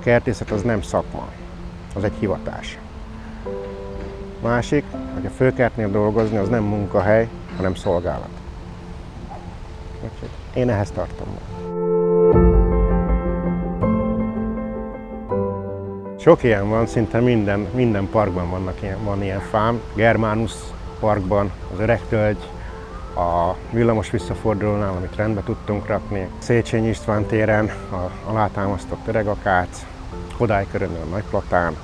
kertészet az nem szakma, az egy hivatás. Másik, hogy a főkertnél dolgozni, az nem munkahely, hanem szolgálat. Úgyhogy én ehhez tartom. Sok ilyen van, szinte minden, minden parkban vannak ilyen, van ilyen fám. Germanus parkban, az Öreg Tölgy, a villamos visszafordulónál, amit rendbe tudtunk rakni, Széchenyi István téren, a alátámasztott öregakác, Kodály körülön a Nagyplatán,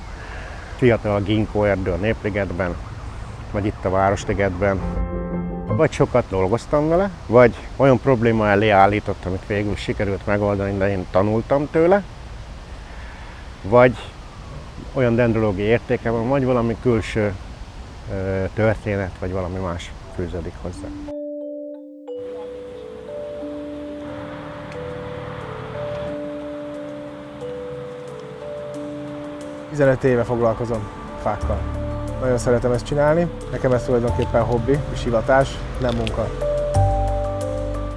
fiatal ginkó erdő a Népligetben, vagy itt a Városligetben. Vagy sokat dolgoztam vele, vagy olyan probléma elé állított, amit végül sikerült megoldani, de én tanultam tőle, vagy olyan dendrológiai értéke van, vagy valami külső történet, vagy valami más fűződik hozzá. 15 éve foglalkozom fákkal. Nagyon szeretem ezt csinálni, nekem ez tulajdonképpen hobbi és hivatás, nem munka.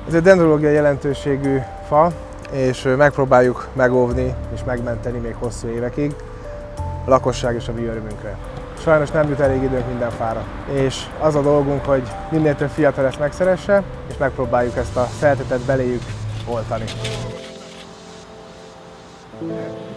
Ez egy dendrológiai jelentőségű fa, és megpróbáljuk megóvni és megmenteni még hosszú évekig a lakosság és a mi örömünkre. Sajnos nem jut elég időnk minden fára, és az a dolgunk, hogy minél több fiatal ezt megszeresse, és megpróbáljuk ezt a szeretetet beléjük oltani. Átjött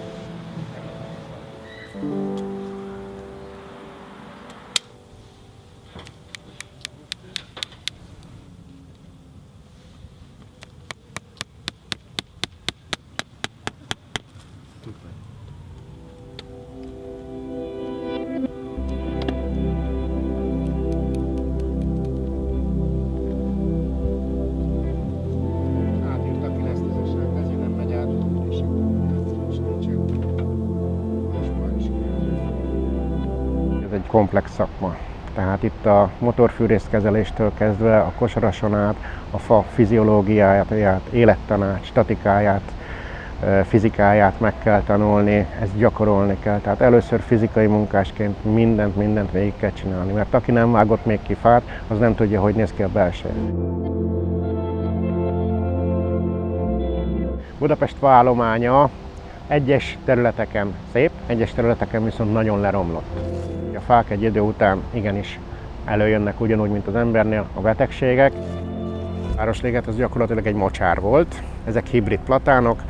egy komplex szakma. Tehát itt a motorfűrészkezeléstől kezdve a kosarason át, a fa fiziológiáját, élettanács, statikáját, fizikáját meg kell tanulni, ezt gyakorolni kell. Tehát először fizikai munkásként mindent, mindent végig kell csinálni, mert aki nem vágott még ki fát, az nem tudja, hogy néz ki a belseje. Budapest faállománya egyes területeken szép, egyes területeken viszont nagyon leromlott. A fák egy idő után igenis előjönnek ugyanúgy, mint az embernél a betegségek. A Városliget az gyakorlatilag egy mocsár volt. Ezek hibrid platánok.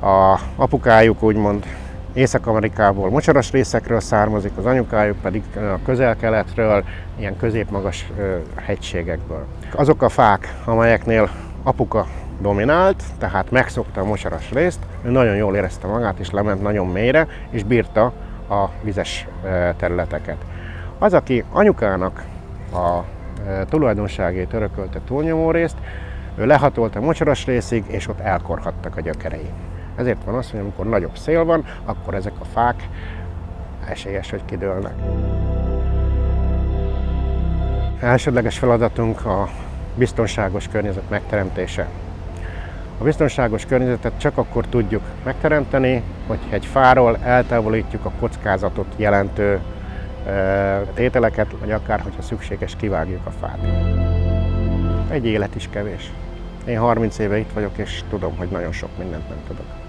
A apukájuk úgymond Észak-Amerikából mocsaras részekről származik, az anyukájuk pedig a közel-keletről, ilyen középmagas hegységekből. Azok a fák, amelyeknél apuka dominált, tehát megszokta a mocsaras részt, ő nagyon jól érezte magát, és lement nagyon mélyre, és bírta a vizes területeket. Az, aki anyukának a tulajdonságét örökölte túlnyomó részt, ő lehatolt a mocsaras részig, és ott elkorhattak a gyökerei. Ezért van az, hogy amikor nagyobb szél van, akkor ezek a fák esélyes, hogy kidőlnek. Elsődleges feladatunk a biztonságos környezet megteremtése. A biztonságos környezetet csak akkor tudjuk megteremteni, hogy egy fáról eltávolítjuk a kockázatot jelentő tételeket, vagy akár, hogyha szükséges, kivágjuk a fát. Egy élet is kevés. Én 30 éve itt vagyok, és tudom, hogy nagyon sok mindent nem tudok.